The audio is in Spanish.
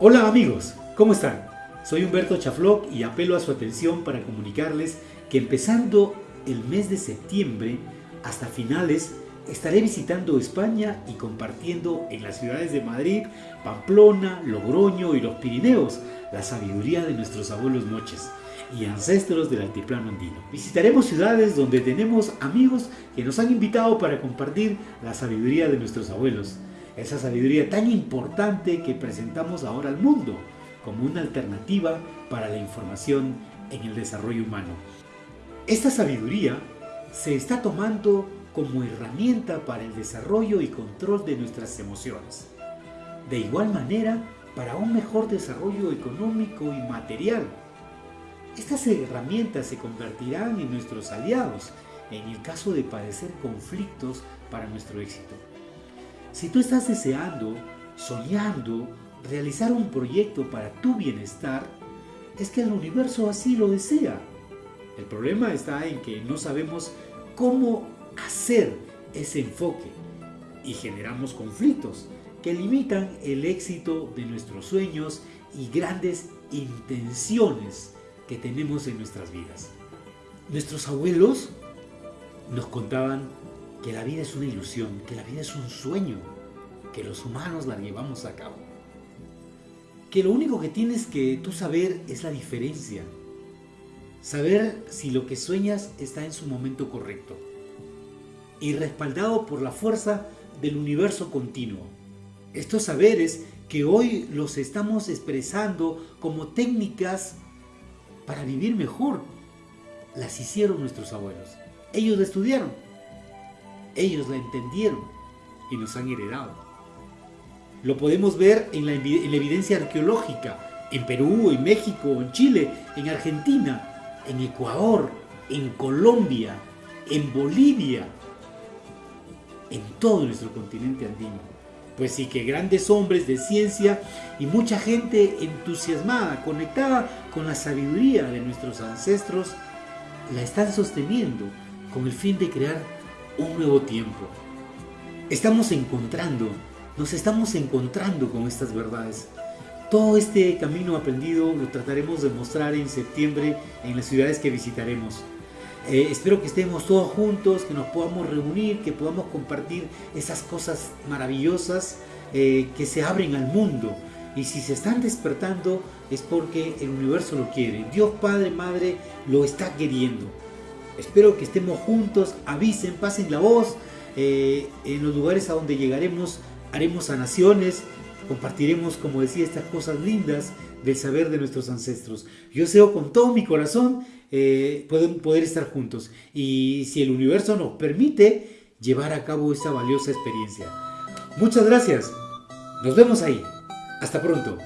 Hola amigos, ¿cómo están? Soy Humberto Chafloc y apelo a su atención para comunicarles que empezando el mes de septiembre hasta finales estaré visitando España y compartiendo en las ciudades de Madrid, Pamplona, Logroño y los Pirineos la sabiduría de nuestros abuelos moches y ancestros del altiplano andino. Visitaremos ciudades donde tenemos amigos que nos han invitado para compartir la sabiduría de nuestros abuelos, esa sabiduría tan importante que presentamos ahora al mundo como una alternativa para la información en el desarrollo humano. Esta sabiduría se está tomando como herramienta para el desarrollo y control de nuestras emociones. De igual manera, para un mejor desarrollo económico y material. Estas herramientas se convertirán en nuestros aliados en el caso de padecer conflictos para nuestro éxito. Si tú estás deseando, soñando, realizar un proyecto para tu bienestar, es que el universo así lo desea. El problema está en que no sabemos cómo hacer ese enfoque y generamos conflictos que limitan el éxito de nuestros sueños y grandes intenciones que tenemos en nuestras vidas. Nuestros abuelos nos contaban que la vida es una ilusión, que la vida es un sueño, que los humanos la llevamos a cabo. Que lo único que tienes que tú saber es la diferencia. Saber si lo que sueñas está en su momento correcto. Y respaldado por la fuerza del universo continuo. Estos saberes que hoy los estamos expresando como técnicas para vivir mejor, las hicieron nuestros abuelos. Ellos estudiaron, ellos la entendieron y nos han heredado. Lo podemos ver en la, en la evidencia arqueológica, en Perú, en México, en Chile, en Argentina, en Ecuador, en Colombia, en Bolivia, en todo nuestro continente andino. Pues sí que grandes hombres de ciencia y mucha gente entusiasmada, conectada con la sabiduría de nuestros ancestros, la están sosteniendo con el fin de crear un nuevo tiempo. Estamos encontrando, nos estamos encontrando con estas verdades. Todo este camino aprendido lo trataremos de mostrar en septiembre en las ciudades que visitaremos. Eh, espero que estemos todos juntos, que nos podamos reunir, que podamos compartir esas cosas maravillosas eh, que se abren al mundo. Y si se están despertando es porque el universo lo quiere. Dios Padre, Madre lo está queriendo. Espero que estemos juntos, avisen, pasen la voz. Eh, en los lugares a donde llegaremos haremos sanaciones, compartiremos, como decía, estas cosas lindas del saber de nuestros ancestros. Yo deseo con todo mi corazón eh, pueden poder estar juntos y si el universo nos permite llevar a cabo esta valiosa experiencia. Muchas gracias. Nos vemos ahí. Hasta pronto.